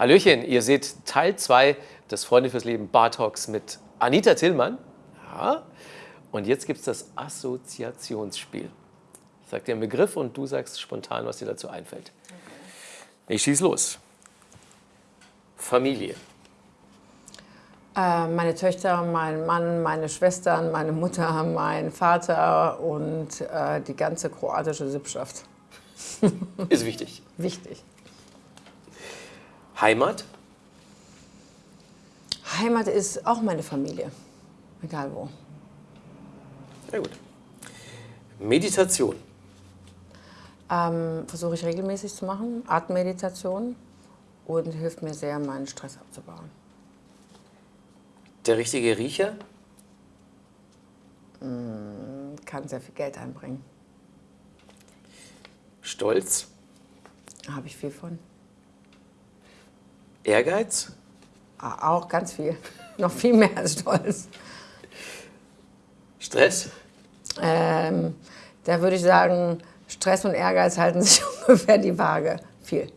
Hallöchen, ihr seht Teil 2 des Freunde fürs Leben Bar Talks mit Anita Tillmann. Ja. Und jetzt gibt es das Assoziationsspiel. Ich sage dir einen Begriff und du sagst spontan, was dir dazu einfällt. Ich schieß los. Familie. Äh, meine Töchter, mein Mann, meine Schwestern, meine Mutter, mein Vater und äh, die ganze kroatische Sippschaft. Ist wichtig. Wichtig. Heimat. Heimat ist auch meine Familie, egal wo. Sehr gut. Meditation. Ähm, Versuche ich regelmäßig zu machen, Atemmeditation und hilft mir sehr, meinen Stress abzubauen. Der richtige Riecher. Kann sehr viel Geld einbringen. Stolz. Habe ich viel von. Ehrgeiz. Ah, Auch ganz viel. Noch viel mehr als Stolz. Stress. Ähm, da würde ich sagen, Stress und Ehrgeiz halten sich ungefähr die Waage. Viel.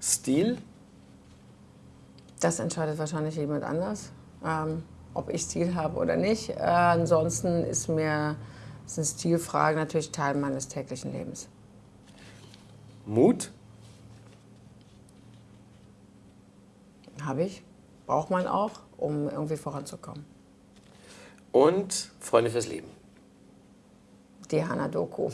Stil. Das entscheidet wahrscheinlich jemand anders, ähm, ob ich Stil habe oder nicht. Äh, ansonsten ist mir sind Stilfragen natürlich Teil meines täglichen Lebens. Mut. Habe ich, braucht man auch, um irgendwie voranzukommen. Und Freunde fürs Leben. Diana Doku.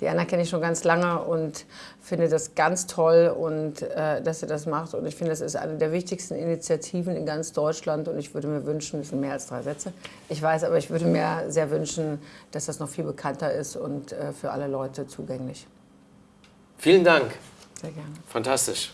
Diana kenne ich schon ganz lange und finde das ganz toll, und, äh, dass sie das macht. Und ich finde, das ist eine der wichtigsten Initiativen in ganz Deutschland. Und ich würde mir wünschen, das sind mehr als drei Sätze, ich weiß, aber ich würde mir sehr wünschen, dass das noch viel bekannter ist und äh, für alle Leute zugänglich. Vielen Dank. Sehr gerne. Fantastisch.